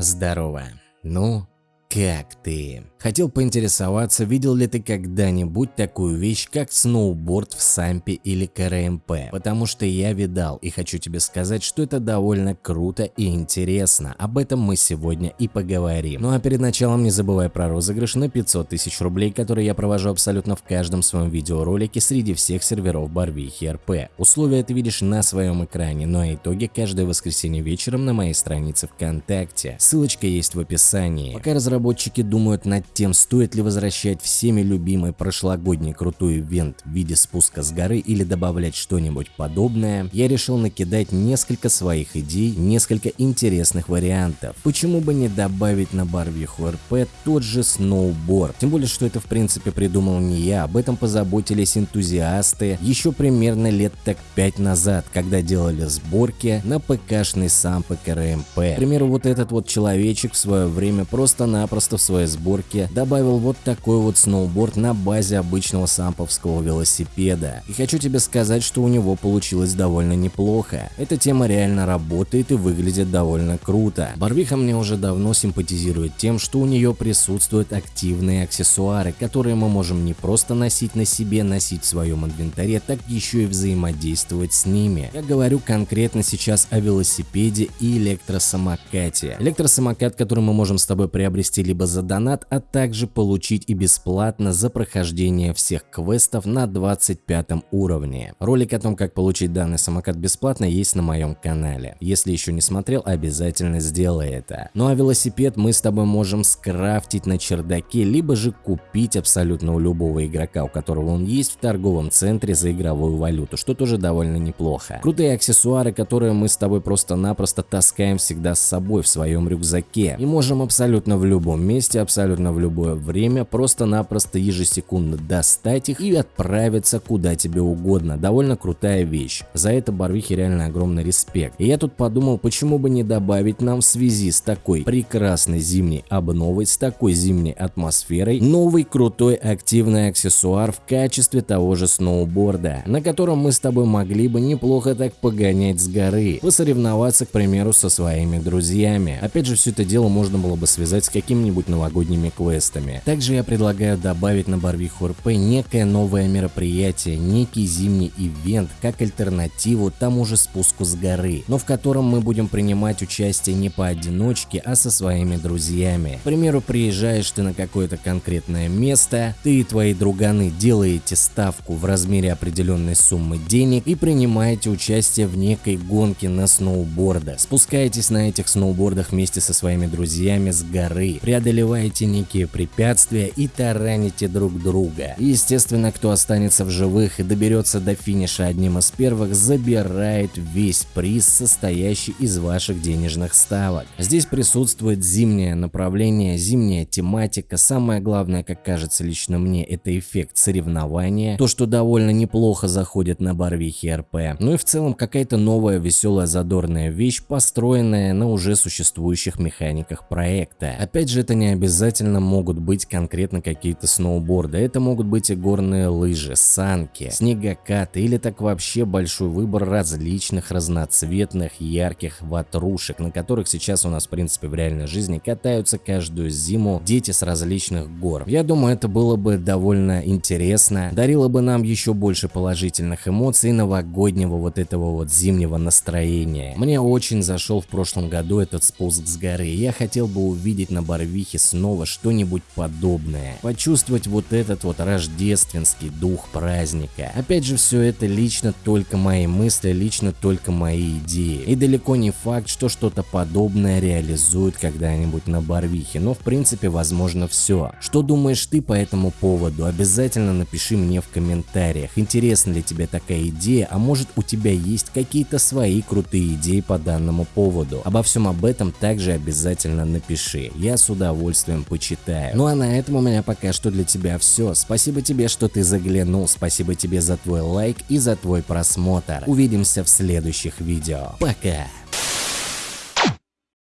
Здорово. Ну, как ты? Хотел поинтересоваться, видел ли ты когда-нибудь такую вещь, как сноуборд в Сампе или КРМП, потому что я видал и хочу тебе сказать, что это довольно круто и интересно, об этом мы сегодня и поговорим. Ну а перед началом не забывай про розыгрыш на 500 тысяч рублей, который я провожу абсолютно в каждом своем видеоролике среди всех серверов Барвихи РП. Условия ты видишь на своем экране, но ну, а итоги каждое воскресенье вечером на моей странице ВКонтакте. Ссылочка есть в описании. Пока разработчики думают над тем, стоит ли возвращать всеми любимый прошлогодний крутой ивент в виде спуска с горы или добавлять что-нибудь подобное, я решил накидать несколько своих идей, несколько интересных вариантов. Почему бы не добавить на Барвиху РП тот же сноуборд? Тем более, что это в принципе придумал не я, об этом позаботились энтузиасты еще примерно лет так 5 назад, когда делали сборки на ПКшный сам ПКРМП. К примеру, вот этот вот человечек в свое время просто-напросто в своей сборке добавил вот такой вот сноуборд на базе обычного самповского велосипеда. И хочу тебе сказать, что у него получилось довольно неплохо. Эта тема реально работает и выглядит довольно круто. Барвиха мне уже давно симпатизирует тем, что у нее присутствуют активные аксессуары, которые мы можем не просто носить на себе, носить в своем инвентаре, так еще и взаимодействовать с ними. Я говорю конкретно сейчас о велосипеде и электросамокате. Электросамокат, который мы можем с тобой приобрести либо за донат, а также получить и бесплатно за прохождение всех квестов на 25 уровне. Ролик о том, как получить данный самокат бесплатно, есть на моем канале. Если еще не смотрел, обязательно сделай это. Ну а велосипед мы с тобой можем скрафтить на чердаке, либо же купить абсолютно у любого игрока, у которого он есть в торговом центре за игровую валюту, что тоже довольно неплохо. Крутые аксессуары, которые мы с тобой просто-напросто таскаем всегда с собой в своем рюкзаке и можем абсолютно в любом месте, абсолютно в любое время, просто-напросто ежесекундно достать их и отправиться куда тебе угодно. Довольно крутая вещь. За это Барвихе реально огромный респект. И я тут подумал, почему бы не добавить нам в связи с такой прекрасной зимней обновой, с такой зимней атмосферой, новый крутой активный аксессуар в качестве того же сноуборда, на котором мы с тобой могли бы неплохо так погонять с горы, посоревноваться, к примеру, со своими друзьями. Опять же, все это дело можно было бы связать с какими-нибудь новогодними квестами. Также я предлагаю добавить на Барвиху РП некое новое мероприятие, некий зимний ивент, как альтернативу тому же спуску с горы, но в котором мы будем принимать участие не поодиночке, а со своими друзьями. К примеру, приезжаешь ты на какое-то конкретное место, ты и твои друганы делаете ставку в размере определенной суммы денег и принимаете участие в некой гонке на сноубордах. Спускаетесь на этих сноубордах вместе со своими друзьями с горы, преодолеваете некие препятствия и тараните друг друга. Естественно, кто останется в живых и доберется до финиша одним из первых, забирает весь приз, состоящий из ваших денежных ставок. Здесь присутствует зимнее направление, зимняя тематика. Самое главное, как кажется лично мне, это эффект соревнования. То, что довольно неплохо заходит на барвихе РП. Ну и в целом какая-то новая, веселая, задорная вещь, построенная на уже существующих механиках проекта. Опять же, это не обязательно могут быть конкретно какие-то сноуборды, это могут быть и горные лыжи, санки, снегокаты или так вообще большой выбор различных разноцветных ярких ватрушек, на которых сейчас у нас в принципе в реальной жизни катаются каждую зиму дети с различных гор. Я думаю это было бы довольно интересно, дарило бы нам еще больше положительных эмоций новогоднего вот этого вот зимнего настроения. Мне очень зашел в прошлом году этот спуск с горы, я хотел бы увидеть на Барвихе снова что-нибудь подобное. Почувствовать вот этот вот рождественский дух праздника. Опять же, все это лично только мои мысли, лично только мои идеи. И далеко не факт, что что-то подобное реализуют когда-нибудь на Барвихе, но в принципе возможно все. Что думаешь ты по этому поводу? Обязательно напиши мне в комментариях. Интересна ли тебе такая идея, а может у тебя есть какие-то свои крутые идеи по данному поводу? Обо всем об этом также обязательно напиши. Я с удовольствием почитаю. Ну а на этом у меня пока что для тебя все. Спасибо тебе, что ты заглянул, спасибо тебе за твой лайк и за твой просмотр. Увидимся в следующих видео. Пока!